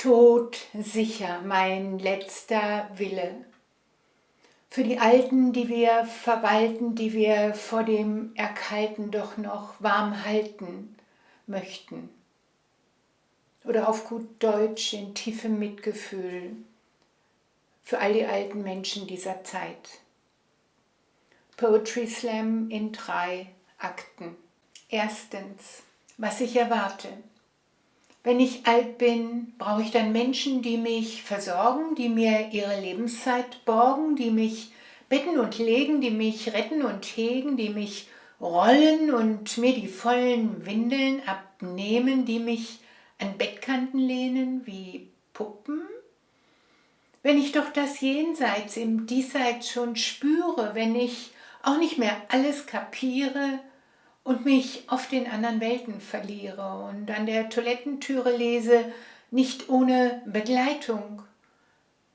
Tod sicher mein letzter Wille. Für die Alten, die wir verwalten, die wir vor dem Erkalten doch noch warm halten möchten. Oder auf gut Deutsch in tiefem Mitgefühl für all die alten Menschen dieser Zeit. Poetry Slam in drei Akten. Erstens, was ich erwarte. Wenn ich alt bin, brauche ich dann Menschen, die mich versorgen, die mir ihre Lebenszeit borgen, die mich betten und legen, die mich retten und hegen, die mich rollen und mir die vollen Windeln abnehmen, die mich an Bettkanten lehnen wie Puppen? Wenn ich doch das Jenseits im Diesseits schon spüre, wenn ich auch nicht mehr alles kapiere, und mich oft in anderen Welten verliere und an der Toilettentüre lese, nicht ohne Begleitung.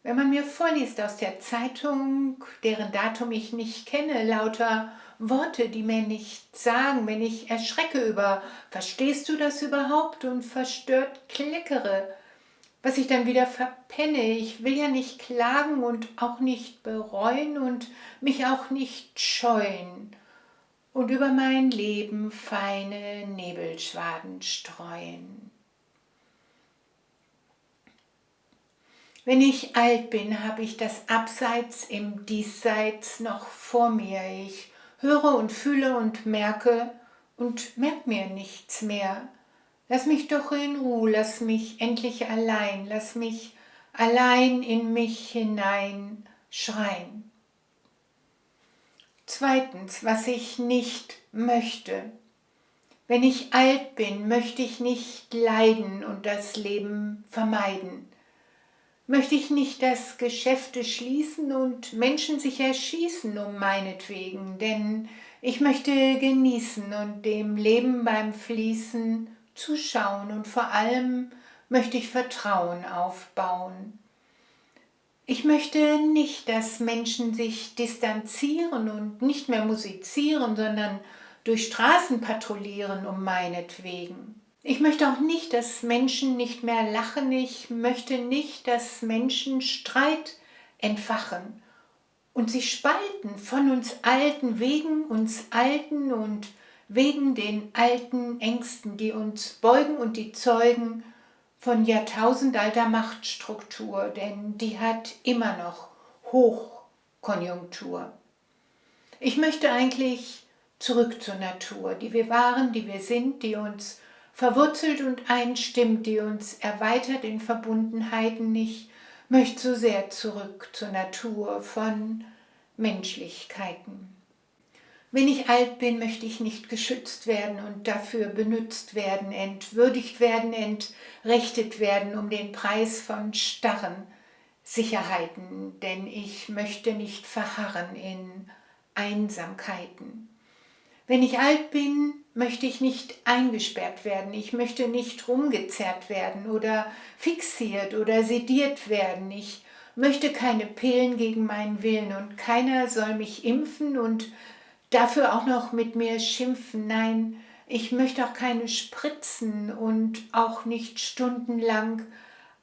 Wenn man mir vorliest aus der Zeitung, deren Datum ich nicht kenne, lauter Worte, die mir nichts sagen, wenn ich erschrecke über, verstehst du das überhaupt und verstört kleckere, was ich dann wieder verpenne. Ich will ja nicht klagen und auch nicht bereuen und mich auch nicht scheuen und über mein Leben feine Nebelschwaden streuen. Wenn ich alt bin, habe ich das Abseits im Diesseits noch vor mir. Ich höre und fühle und merke und merke mir nichts mehr. Lass mich doch in Ruhe, lass mich endlich allein, lass mich allein in mich hinein schreien. Zweitens, was ich nicht möchte. Wenn ich alt bin, möchte ich nicht leiden und das Leben vermeiden. Möchte ich nicht, dass Geschäfte schließen und Menschen sich erschießen um meinetwegen, denn ich möchte genießen und dem Leben beim Fließen zuschauen und vor allem möchte ich Vertrauen aufbauen. Ich möchte nicht, dass Menschen sich distanzieren und nicht mehr musizieren, sondern durch Straßen patrouillieren um meinetwegen. Ich möchte auch nicht, dass Menschen nicht mehr lachen. Ich möchte nicht, dass Menschen Streit entfachen und sich spalten von uns Alten, wegen uns Alten und wegen den alten Ängsten, die uns beugen und die zeugen von jahrtausendalter Machtstruktur, denn die hat immer noch Hochkonjunktur. Ich möchte eigentlich zurück zur Natur, die wir waren, die wir sind, die uns verwurzelt und einstimmt, die uns erweitert in Verbundenheiten. Ich möchte so sehr zurück zur Natur von Menschlichkeiten. Wenn ich alt bin, möchte ich nicht geschützt werden und dafür benutzt werden, entwürdigt werden, entrechtet werden um den Preis von starren Sicherheiten, denn ich möchte nicht verharren in Einsamkeiten. Wenn ich alt bin, möchte ich nicht eingesperrt werden, ich möchte nicht rumgezerrt werden oder fixiert oder sediert werden, ich möchte keine Pillen gegen meinen Willen und keiner soll mich impfen und dafür auch noch mit mir schimpfen. Nein, ich möchte auch keine Spritzen und auch nicht stundenlang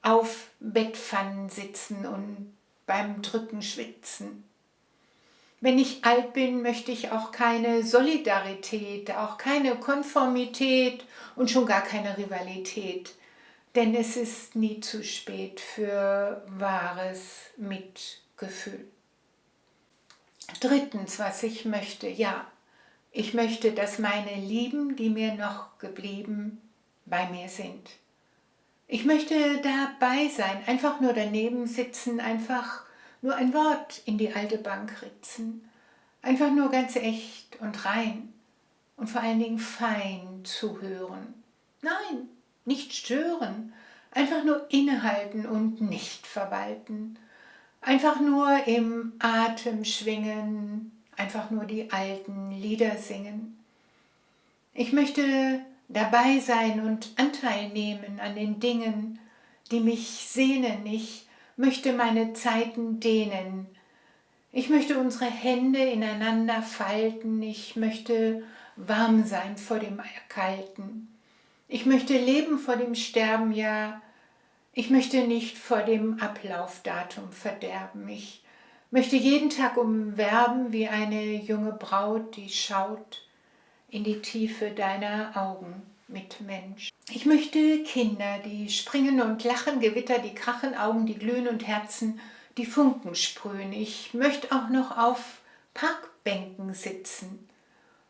auf Bettpfannen sitzen und beim Drücken schwitzen. Wenn ich alt bin, möchte ich auch keine Solidarität, auch keine Konformität und schon gar keine Rivalität. Denn es ist nie zu spät für wahres Mitgefühl. Drittens, was ich möchte, ja, ich möchte, dass meine Lieben, die mir noch geblieben, bei mir sind. Ich möchte dabei sein, einfach nur daneben sitzen, einfach nur ein Wort in die alte Bank ritzen, einfach nur ganz echt und rein und vor allen Dingen fein zuhören. Nein, nicht stören, einfach nur innehalten und nicht verwalten Einfach nur im Atem schwingen, einfach nur die alten Lieder singen. Ich möchte dabei sein und Anteil nehmen an den Dingen, die mich sehnen. Ich möchte meine Zeiten dehnen. Ich möchte unsere Hände ineinander falten. Ich möchte warm sein vor dem Erkalten. Ich möchte leben vor dem Sterben, ja, Ich möchte nicht vor dem Ablaufdatum verderben. Ich möchte jeden Tag umwerben wie eine junge Braut, die schaut in die Tiefe deiner Augen mit Mensch. Ich möchte Kinder, die springen und lachen, Gewitter, die krachen, Augen, die glühen und Herzen, die Funken sprühen. Ich möchte auch noch auf Parkbänken sitzen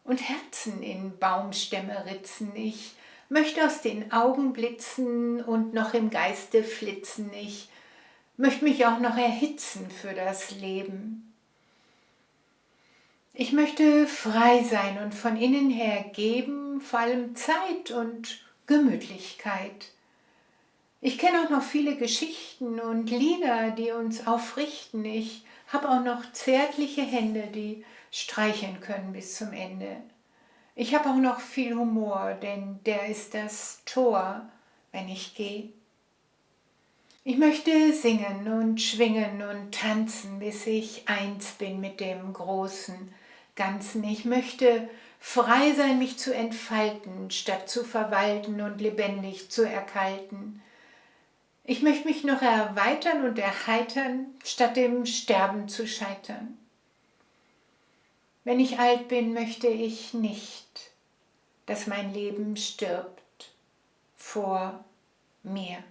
und Herzen in Baumstämme ritzen. Ich möchte aus den Augen blitzen und noch im Geiste flitzen. Ich möchte mich auch noch erhitzen für das Leben. Ich möchte frei sein und von innen her geben, vor allem Zeit und Gemütlichkeit. Ich kenne auch noch viele Geschichten und Lieder, die uns aufrichten. Ich habe auch noch zärtliche Hände, die streicheln können bis zum Ende. Ich habe auch noch viel Humor, denn der ist das Tor, wenn ich gehe. Ich möchte singen und schwingen und tanzen, bis ich eins bin mit dem großen Ganzen. Ich möchte frei sein, mich zu entfalten, statt zu verwalten und lebendig zu erkalten. Ich möchte mich noch erweitern und erheitern, statt dem Sterben zu scheitern. Wenn ich alt bin, möchte ich nicht, dass mein Leben stirbt vor mir.